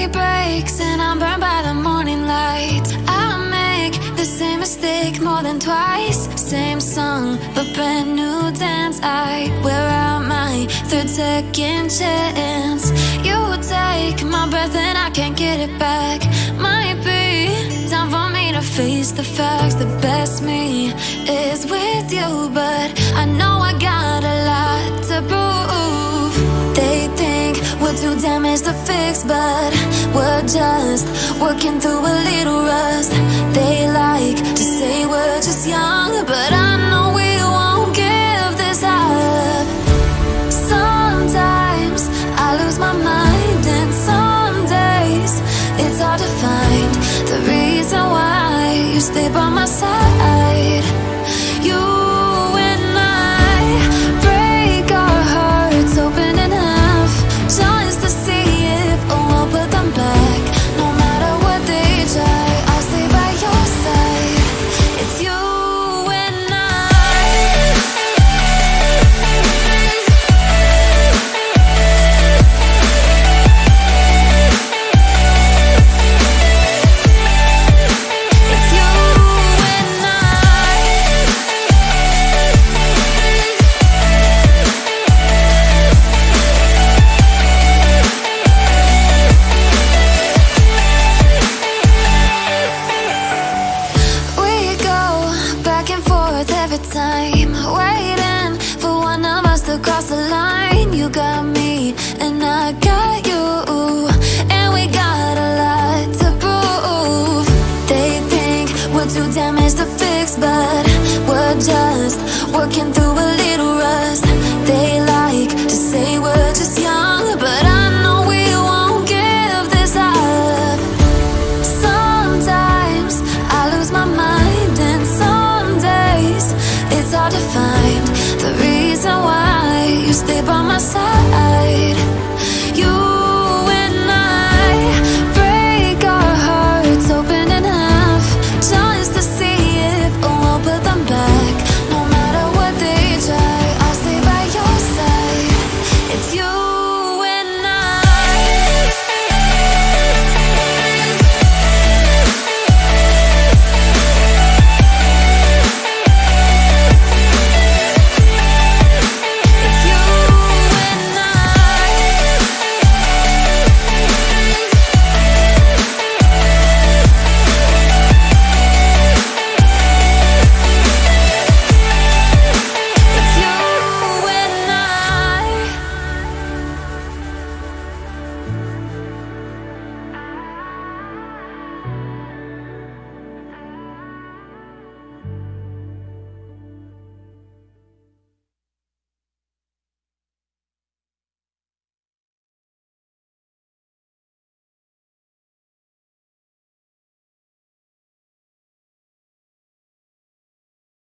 day breaks and I'm burned by the morning light I make the same mistake more than twice. Same song, but brand new dance. I wear out my third second chance. You take my breath and I can't get it back. Might be time for me to face the facts. The best me is with you But I know I got a lot to prove. We're too damaged to fix, but we're just working through a little rust. They like to say we're just young, but I know we won't give this up. Sometimes I lose my mind, and some days it's hard to find the reason why you stay by my side. You time, waiting for one of us to cross the line. You got me, and I got you, and we got a lot to prove. They think we're too damaged to fix, but we're just working through find the reason why you stay by my side. You.